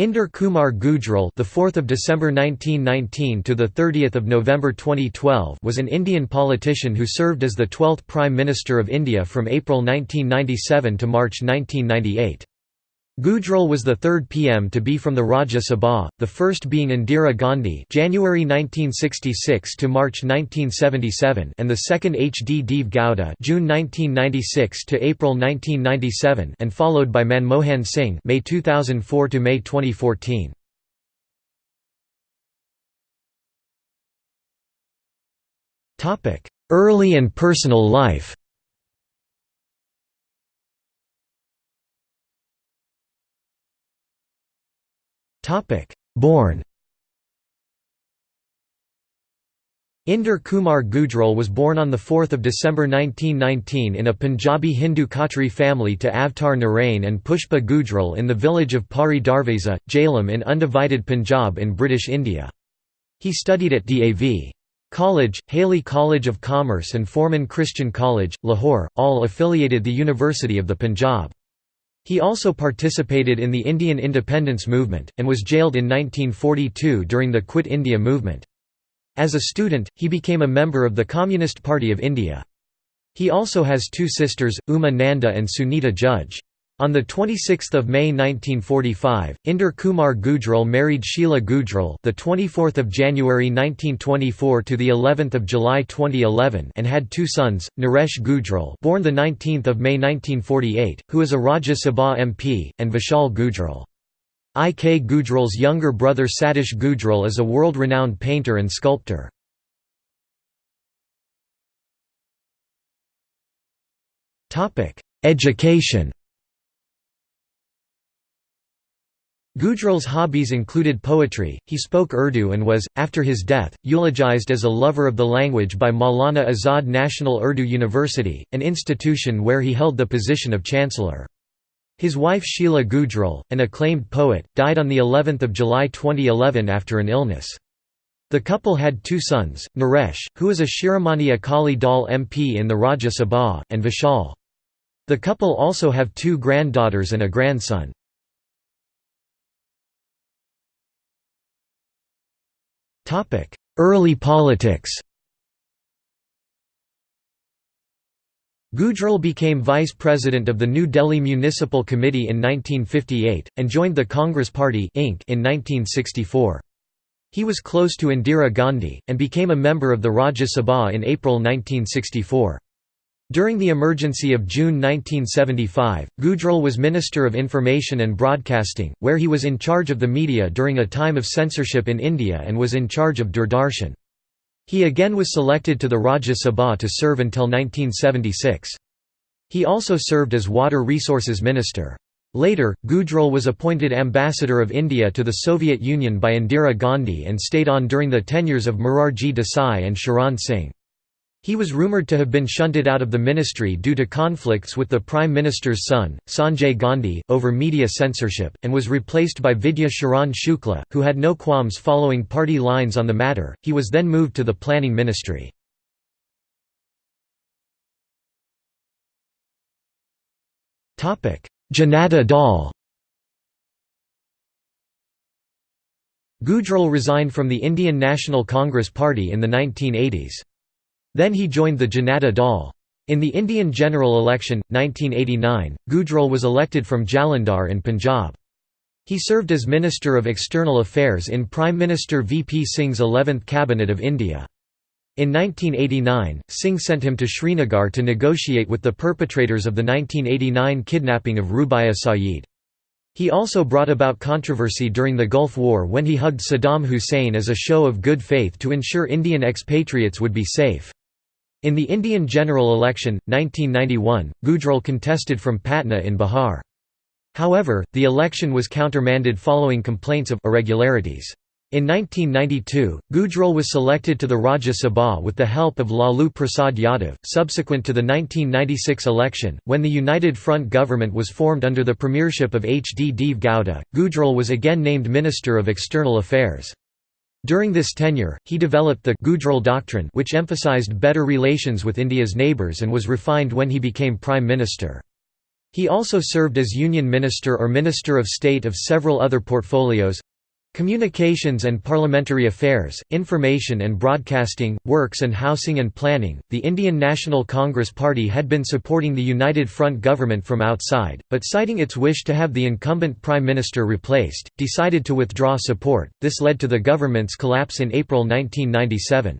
Inder Kumar Gujral, the 4th of December 1919 to the 30th of November 2012, was an Indian politician who served as the 12th Prime Minister of India from April 1997 to March 1998. Gujral was the third PM to be from the Rajya Sabha, the first being Indira Gandhi January 1966 to March 1977 and the second H. D. Deve Gowda June 1996 to April 1997 and followed by Manmohan Singh May 2004 to May 2014. Early and personal life Born Inder Kumar Gujral was born on 4 December 1919 in a Punjabi Hindu Khatri family to Avtar Narain and Pushpa Gujral in the village of Pari Darwaza, Jhelum in undivided Punjab in British India. He studied at D.A.V. College, Hailey College of Commerce and Forman Christian College, Lahore, all affiliated the University of the Punjab. He also participated in the Indian independence movement, and was jailed in 1942 during the Quit India movement. As a student, he became a member of the Communist Party of India. He also has two sisters, Uma Nanda and Sunita Judge. On 26 May 1945, Inder Kumar Gujral married Sheila Gujral the 24th of January 1924 to the 11th of July 2011 and had two sons, Naresh Gujral born the 19th of May 1948, who is a Rajya Sabha MP, and Vishal Gujral. I. K. Gujral's younger brother Satish Gujral is a world-renowned painter and sculptor. Education Gujral's hobbies included poetry, he spoke Urdu and was, after his death, eulogized as a lover of the language by Maulana Azad National Urdu University, an institution where he held the position of chancellor. His wife Sheila Gujral, an acclaimed poet, died on of July 2011 after an illness. The couple had two sons, Naresh, who is a Shiromani Akali Dal MP in the Rajya Sabha, and Vishal. The couple also have two granddaughters and a grandson. Early politics Gujral became vice president of the New Delhi Municipal Committee in 1958, and joined the Congress Party Inc. in 1964. He was close to Indira Gandhi, and became a member of the Rajya Sabha in April 1964. During the emergency of June 1975, Gujral was Minister of Information and Broadcasting, where he was in charge of the media during a time of censorship in India and was in charge of Doordarshan. He again was selected to the Rajya Sabha to serve until 1976. He also served as Water Resources Minister. Later, Gujral was appointed Ambassador of India to the Soviet Union by Indira Gandhi and stayed on during the tenures of Morarji Desai and Charan Singh. He was rumoured to have been shunted out of the ministry due to conflicts with the Prime Minister's son, Sanjay Gandhi, over media censorship, and was replaced by Vidya Sharan Shukla, who had no qualms following party lines on the matter. He was then moved to the Planning Ministry. Janata Dal Gujral resigned from the Indian National Congress Party in the 1980s. Then he joined the Janata Dal. In the Indian general election, 1989, Gujral was elected from Jalandhar in Punjab. He served as Minister of External Affairs in Prime Minister V. P. Singh's 11th Cabinet of India. In 1989, Singh sent him to Srinagar to negotiate with the perpetrators of the 1989 kidnapping of Rubaiya Sayeed. He also brought about controversy during the Gulf War when he hugged Saddam Hussein as a show of good faith to ensure Indian expatriates would be safe. In the Indian general election, 1991, Gujral contested from Patna in Bihar. However, the election was countermanded following complaints of irregularities. In 1992, Gujral was selected to the Rajya Sabha with the help of Lalu Prasad Yadav. Subsequent to the 1996 election, when the United Front government was formed under the premiership of H. D. Deve Gowda, Gujral was again named Minister of External Affairs. During this tenure, he developed the Gujral Doctrine which emphasized better relations with India's neighbours and was refined when he became Prime Minister. He also served as Union Minister or Minister of State of several other portfolios Communications and Parliamentary Affairs, Information and Broadcasting, Works and Housing and Planning. The Indian National Congress Party had been supporting the United Front government from outside, but citing its wish to have the incumbent Prime Minister replaced, decided to withdraw support. This led to the government's collapse in April 1997.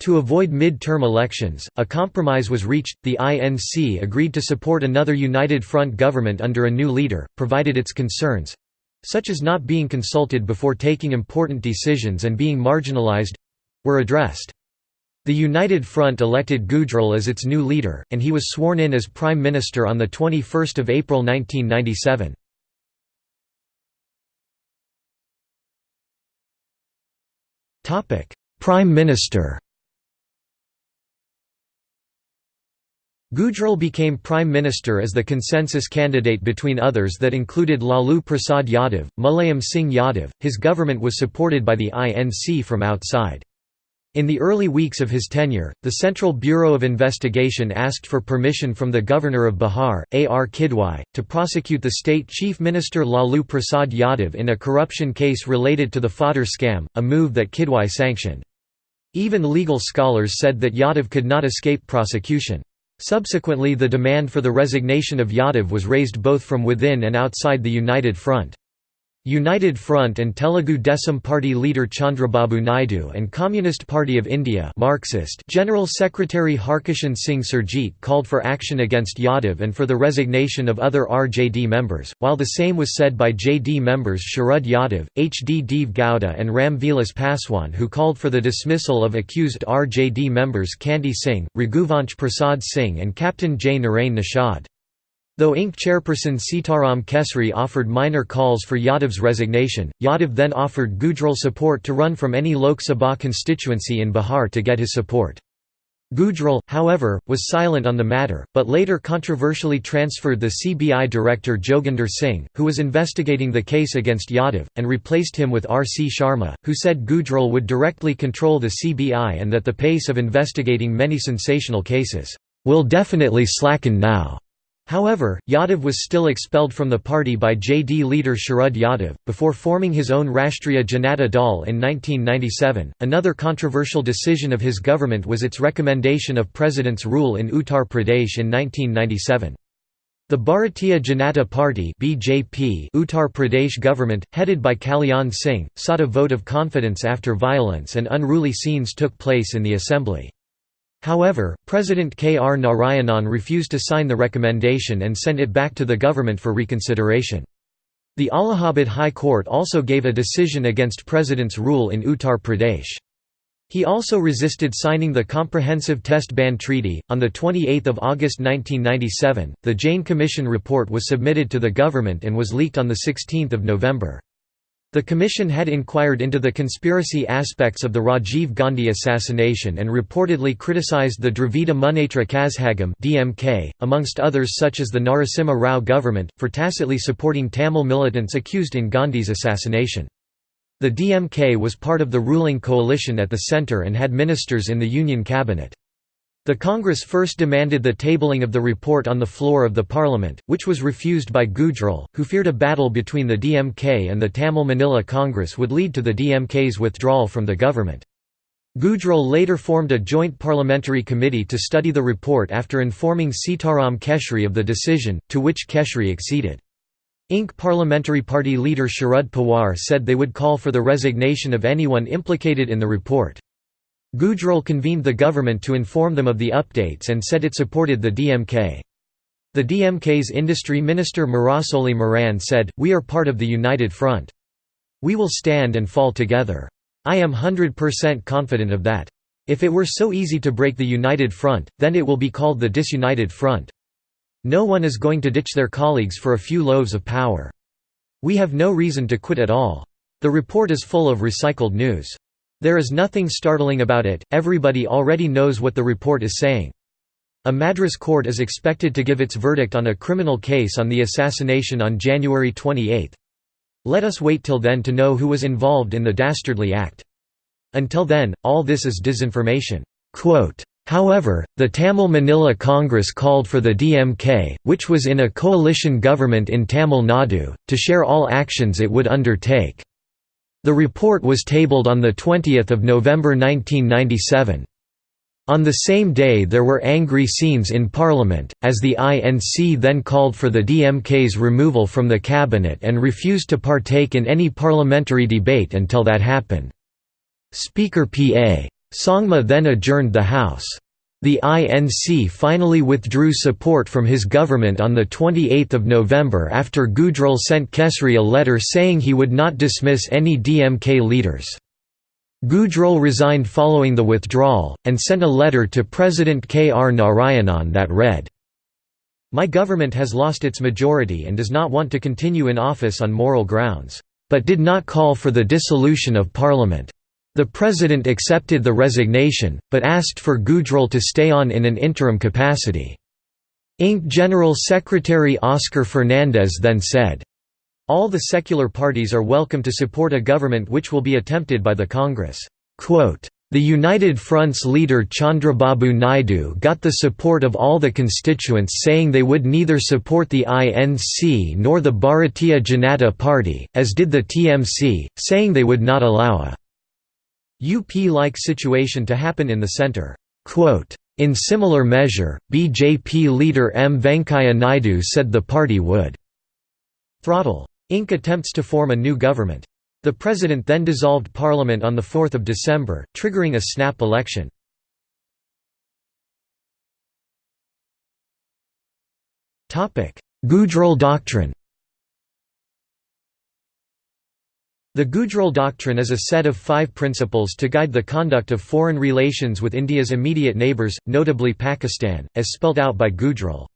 To avoid mid-term elections, a compromise was reached. The INC agreed to support another United Front government under a new leader, provided its concerns such as not being consulted before taking important decisions and being marginalized were addressed. The United Front elected Gujral as its new leader, and he was sworn in as Prime Minister on 21 April 1997. Prime Minister Gujral became Prime Minister as the consensus candidate between others that included Lalu Prasad Yadav, Mulayam Singh Yadav. His government was supported by the INC from outside. In the early weeks of his tenure, the Central Bureau of Investigation asked for permission from the Governor of Bihar, A. R. Kidwai, to prosecute the state chief minister Lalu Prasad Yadav in a corruption case related to the fodder scam, a move that Kidwai sanctioned. Even legal scholars said that Yadav could not escape prosecution. Subsequently the demand for the resignation of Yadav was raised both from within and outside the United Front. United Front and Telugu Desam Party leader Chandrababu Naidu and Communist Party of India Marxist General Secretary Harkishan Singh Surjeet called for action against Yadav and for the resignation of other RJD members, while the same was said by JD members Sharad Yadav, H. D. Deve Gowda and Ram Vilas Paswan who called for the dismissal of accused RJD members Kanti Singh, Raghuvansh Prasad Singh and Captain J. Narain Nishad. Though INC chairperson Sitaram Kesri offered minor calls for Yadav's resignation, Yadav then offered Gujral support to run from any Lok Sabha constituency in Bihar to get his support. Gujral, however, was silent on the matter, but later controversially transferred the CBI director Joginder Singh, who was investigating the case against Yadav, and replaced him with R. C. Sharma, who said Gujral would directly control the CBI and that the pace of investigating many sensational cases, "...will definitely slacken now." However, Yadav was still expelled from the party by JD leader Sharad Yadav, before forming his own Rashtriya Janata Dal in 1997. Another controversial decision of his government was its recommendation of President's rule in Uttar Pradesh in 1997. The Bharatiya Janata Party (BJP) Uttar Pradesh government, headed by Kalyan Singh, sought a vote of confidence after violence and unruly scenes took place in the assembly. However, President K. R. Narayanan refused to sign the recommendation and sent it back to the government for reconsideration. The Allahabad High Court also gave a decision against President's rule in Uttar Pradesh. He also resisted signing the Comprehensive Test Ban Treaty. On 28 August 1997, the Jain Commission report was submitted to the government and was leaked on 16 November. The commission had inquired into the conspiracy aspects of the Rajiv Gandhi assassination and reportedly criticized the Dravida Munnetra Kazhagam (DMK), amongst others such as the Narasimha Rao government, for tacitly supporting Tamil militants accused in Gandhi's assassination. The DMK was part of the ruling coalition at the centre and had ministers in the Union cabinet. The Congress first demanded the tabling of the report on the floor of the parliament, which was refused by Gujral, who feared a battle between the DMK and the Tamil Maanila Congress would lead to the DMK's withdrawal from the government. Gujral later formed a joint parliamentary committee to study the report after informing Sitaram Kesri of the decision, to which Kesri acceded. INC Parliamentary Party leader Sharad Pawar said they would call for the resignation of anyone implicated in the report. Gujral convened the government to inform them of the updates and said it supported the DMK. The DMK's industry minister Murasoli Maran said, We are part of the United Front. We will stand and fall together. I am 100% confident of that. If it were so easy to break the United Front, then it will be called the Disunited Front. No one is going to ditch their colleagues for a few loaves of power. We have no reason to quit at all. The report is full of recycled news. There is nothing startling about it, everybody already knows what the report is saying. A Madras court is expected to give its verdict on a criminal case on the assassination on January 28. Let us wait till then to know who was involved in the dastardly act. Until then, all this is disinformation." However, the Tamil Maanila Congress called for the DMK, which was in a coalition government in Tamil Nadu, to share all actions it would undertake. The report was tabled on 20 November 1997. On the same day there were angry scenes in Parliament, as the INC then called for the DMK's removal from the cabinet and refused to partake in any parliamentary debate until that happened. Speaker P.A. Sangma then adjourned the House. The INC finally withdrew support from his government on 28 November after Gujral sent Kesri a letter saying he would not dismiss any DMK leaders. Gujral resigned following the withdrawal, and sent a letter to President K. R. Narayanan that read, My government has lost its majority and does not want to continue in office on moral grounds, but did not call for the dissolution of parliament. The president accepted the resignation, but asked for Gujral to stay on in an interim capacity. Inc. General Secretary Oscar Fernandes then said, all the secular parties are welcome to support a government which will be attempted by the Congress. The United Front's leader Chandrababu Naidu got the support of all the constituents saying they would neither support the INC nor the Bharatiya Janata Party, as did the TMC, saying they would not allow a UP-like situation to happen in the centre. In similar measure, BJP leader M. Venkaiah Naidu said the party would throttle Inc. attempts to form a new government. The president then dissolved parliament on 4 December, triggering a snap election. Gujral Doctrine The Gujral Doctrine is a set of five principles to guide the conduct of foreign relations with India's immediate neighbours, notably Pakistan, as spelt out by Gujral.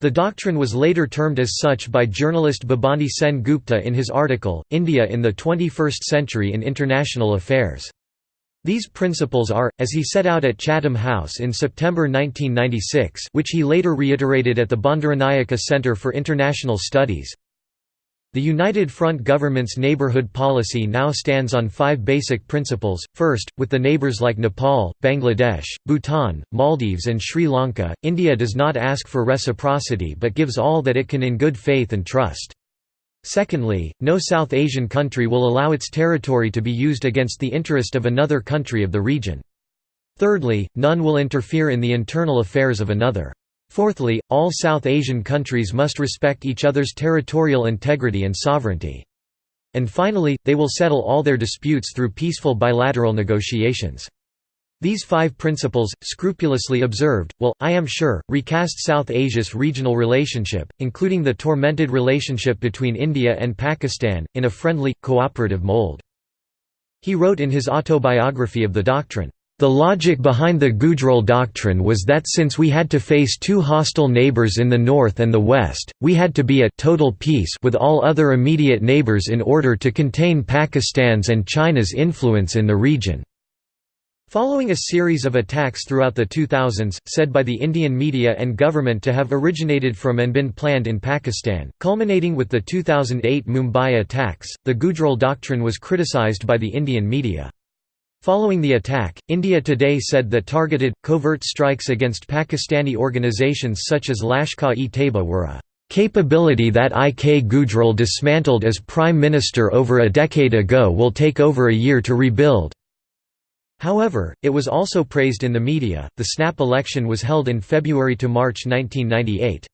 The doctrine was later termed as such by journalist Bhabani Sen Gupta in his article, India in the 21st Century in International Affairs. These principles are, as he set out at Chatham House in September 1996 which he later reiterated at the Bandaranaike Centre for International Studies, the United Front government's neighbourhood policy now stands on five basic principles. First, with the neighbours like Nepal, Bangladesh, Bhutan, Maldives, and Sri Lanka, India does not ask for reciprocity but gives all that it can in good faith and trust. Secondly, no South Asian country will allow its territory to be used against the interest of another country of the region. Thirdly, none will interfere in the internal affairs of another. Fourthly, all South Asian countries must respect each other's territorial integrity and sovereignty. And finally, they will settle all their disputes through peaceful bilateral negotiations. These five principles, scrupulously observed, will, I am sure, recast South Asia's regional relationship, including the tormented relationship between India and Pakistan, in a friendly, cooperative mold. He wrote in his autobiography of the doctrine, the logic behind the Gujral doctrine was that since we had to face two hostile neighbors in the north and the west, we had to be at total peace with all other immediate neighbors in order to contain Pakistan's and China's influence in the region. Following a series of attacks throughout the 2000s, said by the Indian media and government to have originated from and been planned in Pakistan, culminating with the 2008 Mumbai attacks, the Gujral doctrine was criticized by the Indian media. Following the attack, India Today said that targeted, covert strikes against Pakistani organizations such as Lashkar-e-Taiba were a "...capability that IK Gujral dismantled as Prime Minister over a decade ago will take over a year to rebuild." However, it was also praised in the media. The snap election was held in February to March 1998.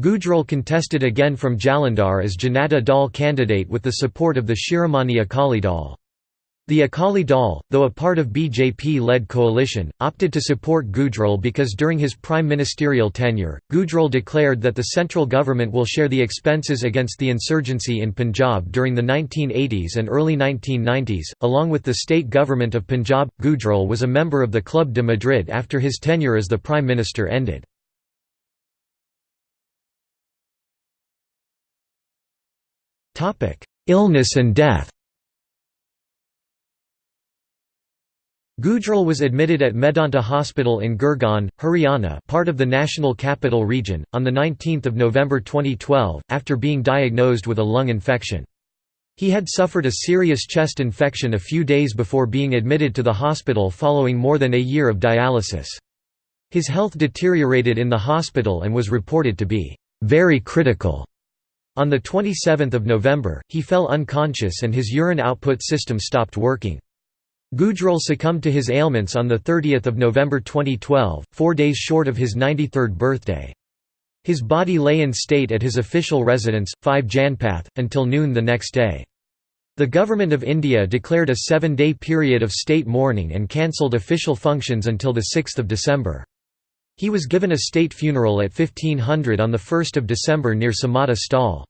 Gujral contested again from Jalandhar as Janata Dal candidate with the support of the Shiromani Akali Dal. The Akali Dal, though a part of BJP-led coalition, opted to support Gujral because during his prime ministerial tenure, Gujral declared that the central government will share the expenses against the insurgency in Punjab during the 1980s and early 1990s, along with the state government of Punjab. Gujral was a member of the Club de Madrid after his tenure as the prime minister ended. Illness and death Gujral was admitted at Medanta Hospital in Gurgaon, Haryana part of the National Capital Region, on 19 November 2012, after being diagnosed with a lung infection. He had suffered a serious chest infection a few days before being admitted to the hospital following more than a year of dialysis. His health deteriorated in the hospital and was reported to be very critical. On 27 November, he fell unconscious and his urine output system stopped working. Gujral succumbed to his ailments on 30 November 2012, four days short of his 93rd birthday. His body lay in state at his official residence, 5 Janpath, until noon the next day. The Government of India declared a seven-day period of state mourning and cancelled official functions until 6 December. He was given a state funeral at 1500 on 1 December near Samata Sthal.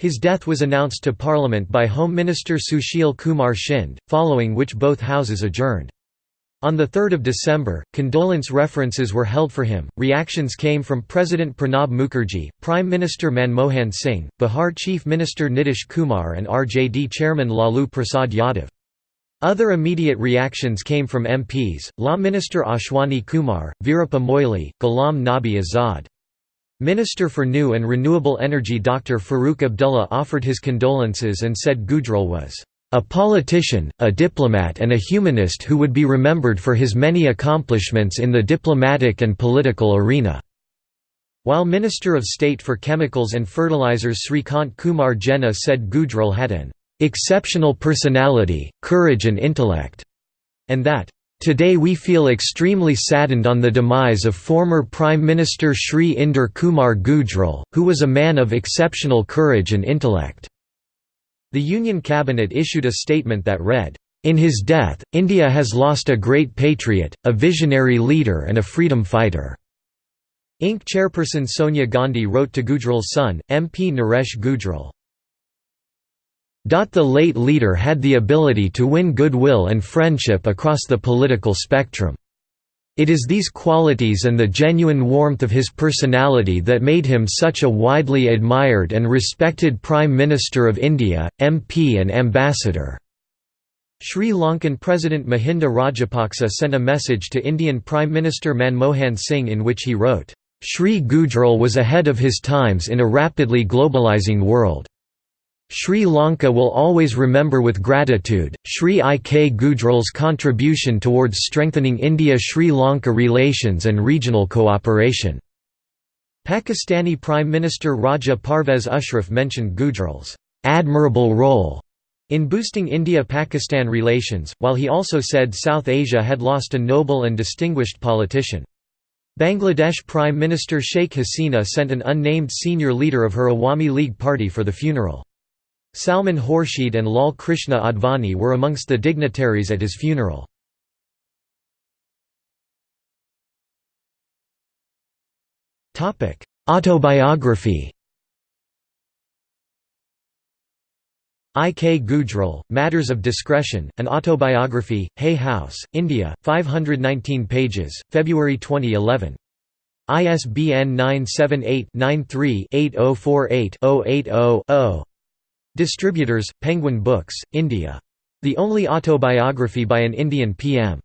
His death was announced to Parliament by Home Minister Sushil Kumar Shinde, following which both houses adjourned. On 3 December, condolence references were held for him. Reactions came from President Pranab Mukherjee, Prime Minister Manmohan Singh, Bihar Chief Minister Nitish Kumar, and RJD Chairman Lalu Prasad Yadav. Other immediate reactions came from MPs, Law Minister Ashwani Kumar, Veerappa Moily, Ghulam Nabi Azad. Minister for New and Renewable Energy Dr. Farooq Abdullah offered his condolences and said Gujral was a politician, a diplomat and a humanist who would be remembered for his many accomplishments in the diplomatic and political arena." While Minister of State for Chemicals and Fertilizers Srikant Kumar Jena said Gujral had an "...exceptional personality, courage and intellect", and that, "...today we feel extremely saddened on the demise of former Prime Minister Sri Inder Kumar Gujral, who was a man of exceptional courage and intellect." The Union Cabinet issued a statement that read, "...in his death, India has lost a great patriot, a visionary leader and a freedom fighter." Inc. chairperson Sonia Gandhi wrote to Gujral's son, MP Naresh Gujral, the late leader had the ability to win goodwill and friendship across the political spectrum. It is these qualities and the genuine warmth of his personality that made him such a widely admired and respected Prime Minister of India, MP and Ambassador." Sri Lankan President Mahinda Rajapaksa sent a message to Indian Prime Minister Manmohan Singh in which he wrote, "Sri Gujral was ahead of his times in a rapidly globalizing world. Sri Lanka will always remember with gratitude, Sri I. K. Gujral's contribution towards strengthening India-Sri Lanka relations and regional cooperation." Pakistani Prime Minister Raja Parvez Ashraf mentioned Gujral's "...admirable role." in boosting India-Pakistan relations, while he also said South Asia had lost a noble and distinguished politician. Bangladesh Prime Minister Sheikh Hasina sent an unnamed senior leader of her Awami League party for the funeral. Salman Khurshid and Lal Krishna Advani were amongst the dignitaries at his funeral. Autobiography I. K. Gujral, Matters of Discretion, An Autobiography, Hay House, India, 519 pages, February 2011. ISBN 978 93 8048 080 Distributors, Penguin Books, India. The only autobiography by an Indian PM.